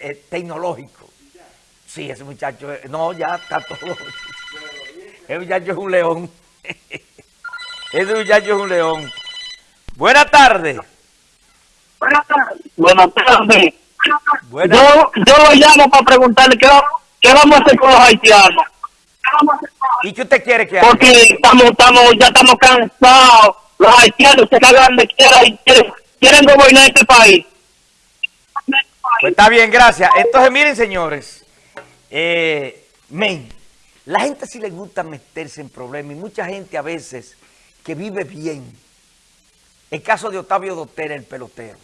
eh, tecnológico. Sí, ese muchacho, no, ya está todo. Ese muchacho es un león. Ese muchacho es un león. Buenas tardes. Buenas tardes. Buenas tardes. Buenas. Yo, yo lo llamo para preguntarle qué, qué vamos a hacer con los haitianos. ¿Y qué usted quiere que haga? Porque estamos, estamos, ya estamos cansados. Los haitianos se cagan de quiera y quieren, quieren gobernar este país. Pues está bien, gracias. Entonces, miren, señores. Eh, men, la gente sí le gusta meterse en problemas y mucha gente a veces que vive bien. El caso de Octavio Dotel, el pelotero.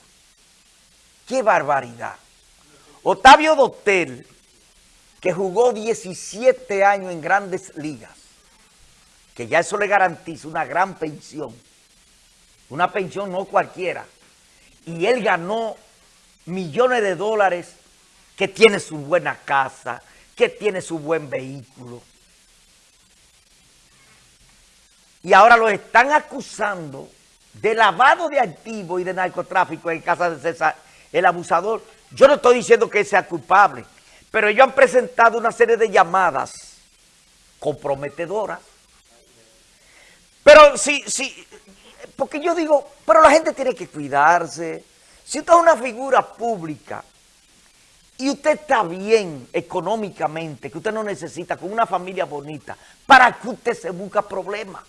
¡Qué barbaridad! Octavio Dotel, que jugó 17 años en grandes ligas, que ya eso le garantiza una gran pensión. Una pensión no cualquiera. Y él ganó millones de dólares, que tiene su buena casa, que tiene su buen vehículo. Y ahora lo están acusando de lavado de activos y de narcotráfico en casa de César, el abusador. Yo no estoy diciendo que sea culpable, pero ellos han presentado una serie de llamadas comprometedoras. Pero sí, sí, porque yo digo, pero la gente tiene que cuidarse. Si usted es una figura pública y usted está bien económicamente, que usted no necesita, con una familia bonita, ¿para que usted se busca problemas?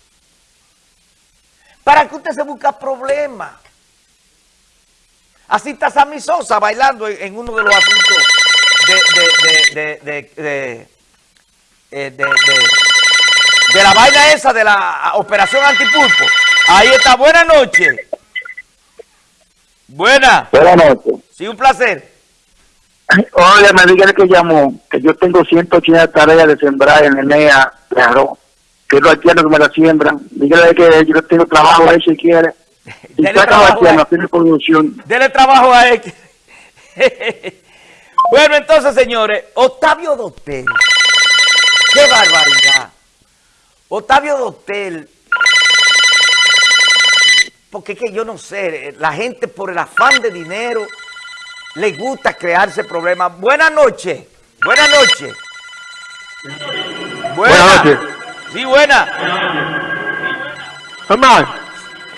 ¿Para que usted se busca problemas? Así está Sammy Sosa bailando en, uno de los asuntos de, eh, de- de- de la vaina esa de la operación antipulpo. Ahí está, buenas noches. Buena, Buenas noches. sí, un placer. Oye, me dígale que llamó, que yo tengo 180 tareas de sembrar en Enea arroz, que los haitianos que me la siembran. Dígale que yo tengo trabajo ahí si quiere. Y Dele trabajo haitianos, ahí. tiene producción. Dele trabajo a él. bueno, entonces, señores, Octavio Dotel. ¡Qué barbaridad! Octavio Dotel. Porque es que yo no sé, la gente por el afán de dinero le gusta crearse problemas. Buenas noches. Buenas noches. Buenas noches. Sí, buena. Hermano,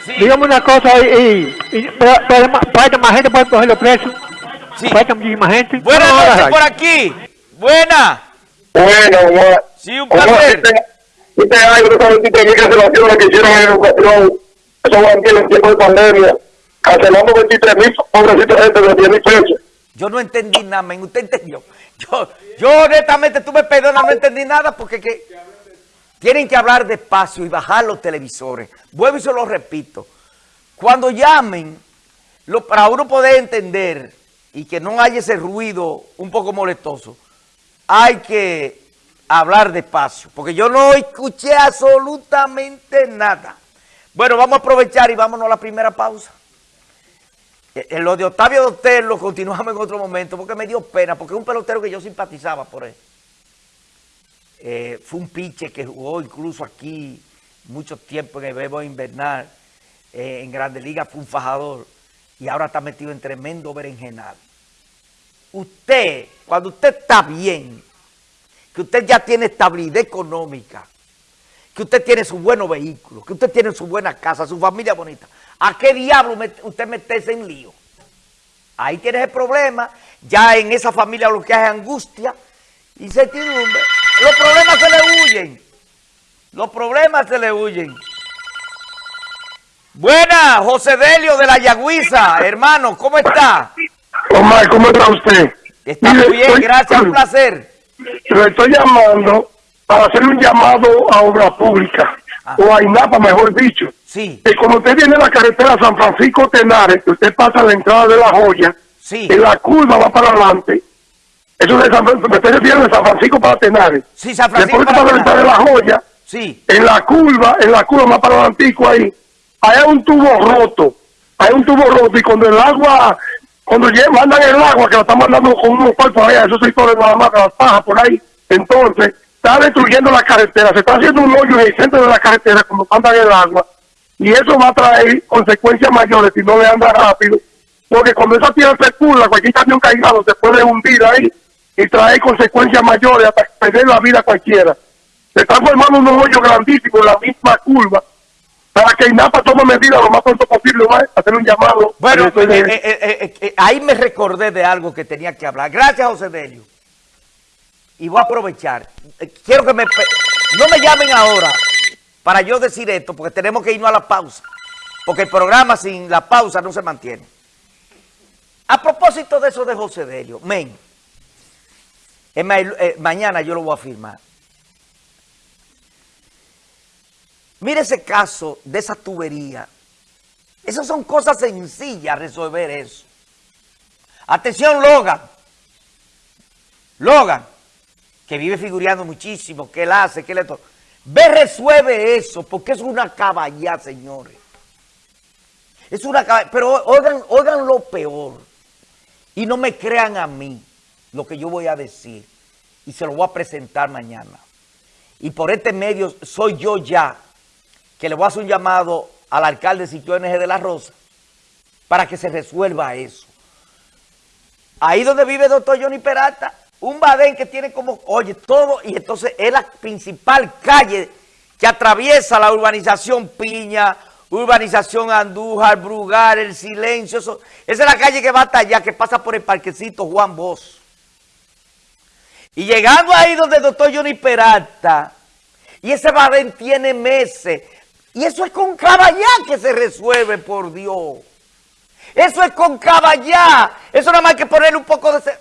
Sí, dígame una cosa y, y, y para, para, para más gente para coger los precios. sí. Falta muchísima gente. Buenas No, no, noches no, por aquí. Buena. Bueno, bueno. Sí, un placer. Este año, esas 23 mil cancelaciones que hicieron en educación, eso va en el tiempo de pandemia, cancelando 23 mil pobrecitos gente de 10 mil pesos. Yo no entendí nada, men. ¿Usted entendió? Yo, yo honestamente, tú me perdonas, no entendí nada porque que tienen que hablar despacio y bajar los televisores. Vuelvo y se lo repito. Cuando llamen, para uno poder entender y que no haya ese ruido un poco molestoso, hay que hablar despacio, porque yo no escuché absolutamente nada. Bueno, vamos a aprovechar y vámonos a la primera pausa. Eh, eh, Lo de Octavio Dotel lo continuamos en otro momento porque me dio pena, porque es un pelotero que yo simpatizaba por él. Eh, fue un piche que jugó incluso aquí mucho tiempo en el Bebo Invernal, en Grande Liga fue un fajador y ahora está metido en tremendo berenjenal. Usted, cuando usted está bien, que usted ya tiene estabilidad económica, que usted tiene su buenos vehículos, que usted tiene su buena casa, su familia bonita. ¿A qué diablo usted meterse en lío? Ahí tienes el problema. Ya en esa familia lo que hay es angustia, incertidumbre. Los problemas se le huyen. Los problemas se le huyen. Buena, José Delio de la Yagüiza, hermano, ¿cómo está? Omar, ¿cómo está usted? Está muy bien, gracias, un placer. Lo estoy llamando para hacer un llamado a obra pública, Ah. o a INAPA, mejor dicho. Sí, Que cuando usted viene a la carretera San Francisco Tenares, que usted pasa a la entrada de la joya, sí, en la curva va para adelante. Eso de San, me estoy refiriendo de San Francisco para Tenares. sí, San Francisco. Después que pasa a la entrada de la joya, Sí, en la curva, en la curva más para adelantico ahí, hay un tubo roto, hay un tubo roto y cuando el agua, cuando mandan el agua, que lo están mandando con unos cuerpos allá, esos sectores nada más, las pajas por ahí, entonces está destruyendo la carretera, se está haciendo un hoyo en el centro de la carretera cuando mandan el agua y eso va a traer consecuencias mayores si no le anda rápido porque cuando esa tierra se curva, cualquier camión caigado se puede hundir ahí y traer consecuencias mayores hasta perder la vida cualquiera. Se están formando unos hoyos grandísimos en la misma curva para que INAPA tome medidas lo más pronto posible, ¿va? hacer un llamado. Bueno, eh, eh, eh, ahí me recordé de algo que tenía que hablar. Gracias, José Delio. Y voy a aprovechar. Eh, Quiero que me... No me llamen ahora para yo decir esto, porque tenemos que irnos a la pausa. Porque el programa sin la pausa no se mantiene. A propósito de eso de José Delio, men, eh, mañana yo lo voy a firmar. Mire ese caso de esa tubería. Esas son cosas sencillas resolver eso. Atención, Logan. Logan, que vive figureando muchísimo, que él hace, que él esto. Ve, resuelve eso, porque es una caballá, señores. Es una caballá. Pero oigan, oigan lo peor. Y no me crean a mí lo que yo voy a decir. Y se lo voy a presentar mañana. Y por este medio soy yo ya que le voy a hacer un llamado al alcalde Sitio NG de la Rosa para que se resuelva eso. Ahí donde vive el doctor Johnny Peralta, un badén que tiene como, oye, todo, y entonces es la principal calle que atraviesa la urbanización Piña, urbanización Andújar, Brugar, El Silencio, esa es la calle que va hasta allá, que pasa por el parquecito Juan Bosch. Y llegando ahí donde el doctor Johnny Peralta, y ese badén tiene meses, y eso es con caballá que se resuelve, por Dios. Eso es con caballá. Eso nada más que ponerle un poco de...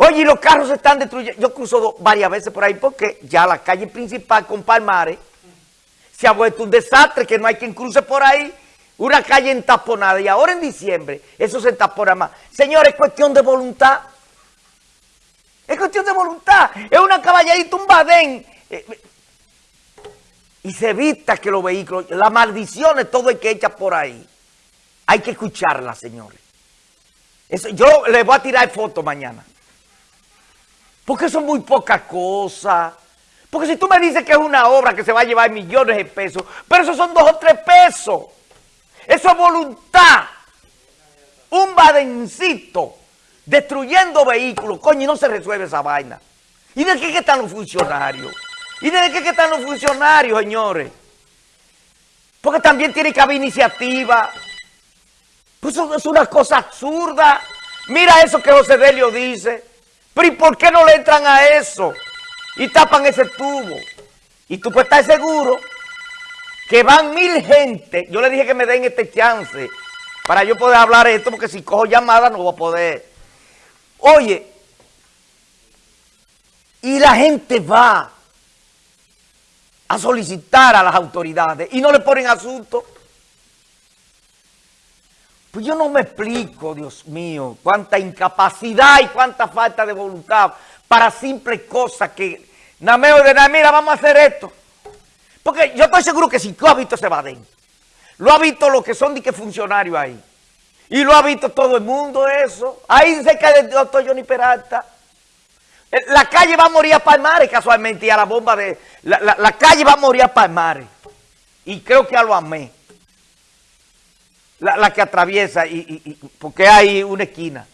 Oye, y los carros se están destruyendo. Yo cruzo varias veces por ahí porque ya la calle principal con Palmares se ha vuelto un desastre, que no hay quien cruce por ahí. Una calle entaponada. Y ahora en diciembre eso se entapona más. Señores, es cuestión de voluntad. Es cuestión de voluntad. Es una caballadita, un badén. Eh, eh, y se evita que los vehículos, las maldiciones, todo el que echa por ahí. Hay que escucharlas, señores. Yo les voy a tirar fotos mañana. Porque son muy pocas cosas. Porque si tú me dices que es una obra que se va a llevar millones de pesos, pero esos son dos o tres pesos. Eso es voluntad. Un badencito destruyendo vehículos. Coño, y no se resuelve esa vaina. ¿Y de qué están los funcionarios? ¿Y de qué están los funcionarios, señores? Porque también tiene que haber iniciativa. Pues eso es una cosa absurda. Mira eso que José Delio dice. Pero ¿y por qué no le entran a eso? Y tapan ese tubo. Y tú puedes estar seguro que van mil gente. Yo le dije que me den este chance para yo poder hablar esto, porque si cojo llamada no voy a poder. Oye, y la gente va a solicitar a las autoridades y no le ponen asunto. Pues yo no me explico, Dios mío, cuánta incapacidad y cuánta falta de voluntad para simples cosas que nada de nada, mira, vamos a hacer esto. Porque yo estoy seguro que si tú has visto ese badén, lo ha visto los que son de que funcionarios ahí. Y lo ha visto todo el mundo eso. Ahí cerca del doctor Johnny Peralta. Eh, La calle va a morir a Palmares casualmente y a la bomba de... La, la- la calle va a morir a Palmares. Y creo que a lo amé. La, la que atraviesa y, y- y- porque hay una esquina.